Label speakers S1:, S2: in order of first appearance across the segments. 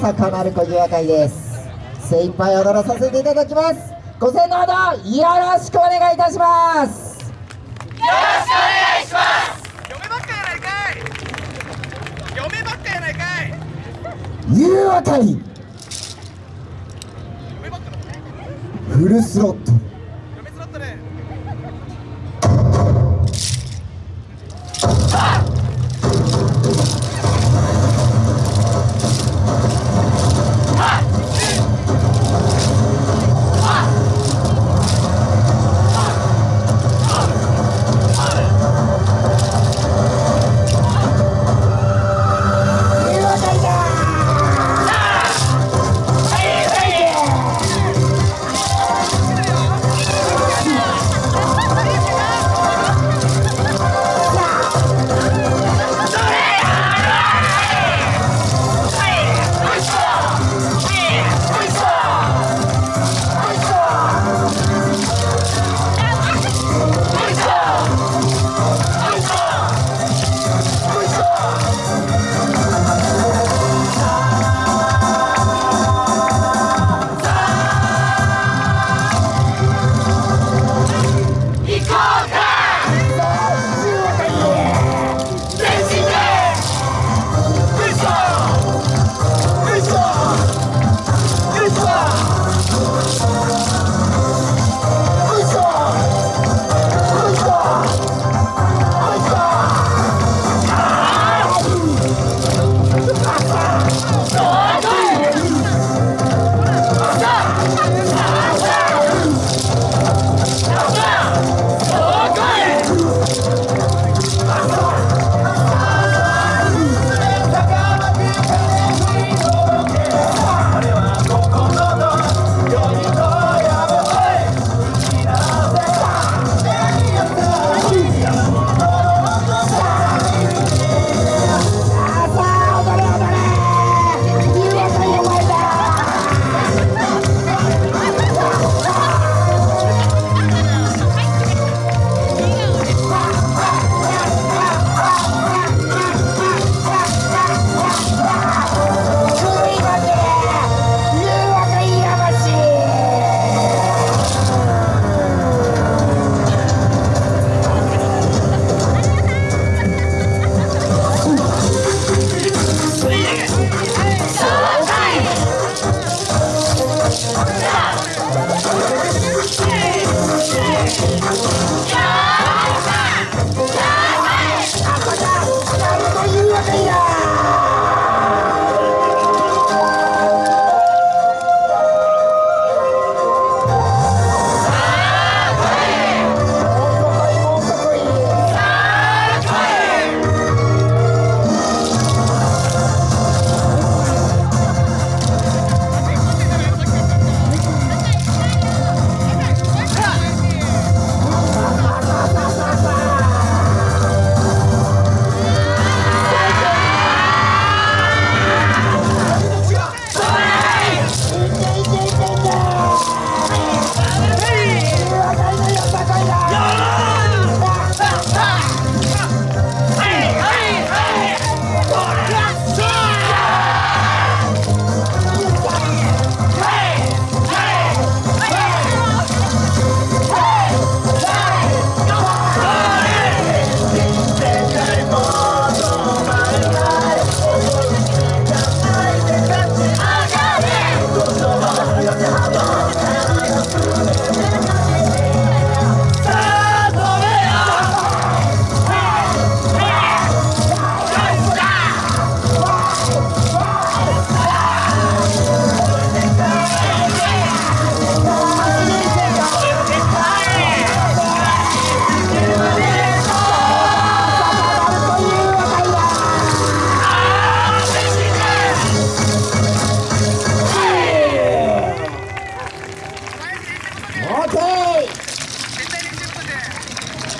S1: 坂丸小岩会です。精一杯踊らさせていただきます。ご声のほどよろしくお願いいたします。
S2: 嫁ばっかやないかい。嫁ばっかやないかい。
S1: ゆうあかり。
S2: 嫁ばっかだ
S1: フルスロット
S2: Chicago!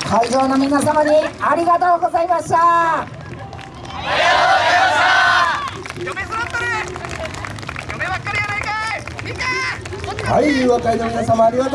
S1: 会場の皆様にありがとうございました。
S2: 嫁スロットル嫁ばっかりやないかい。みんな
S3: はい、の皆様ありがとう